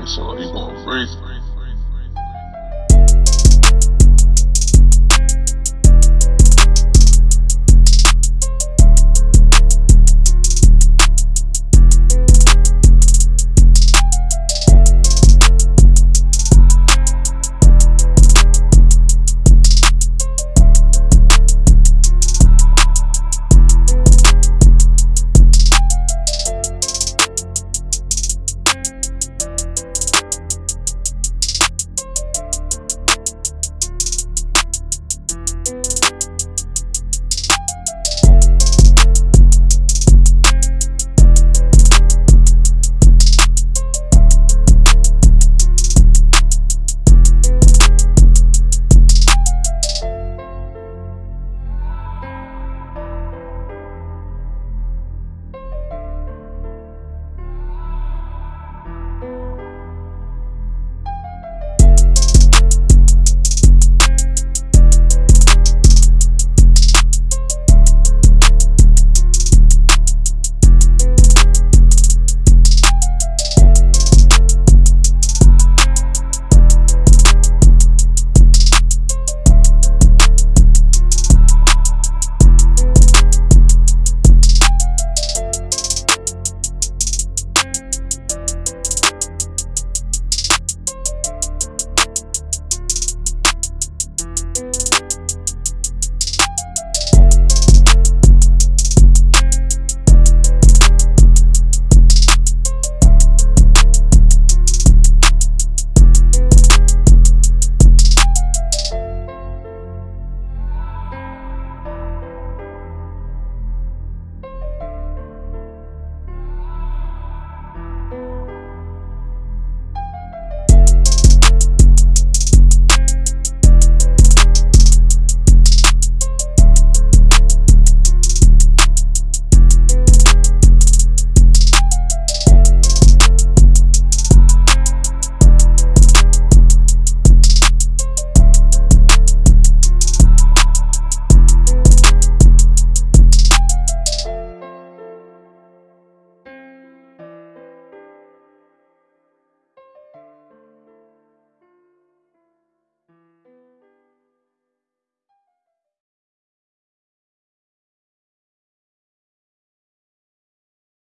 And so he's going crazy.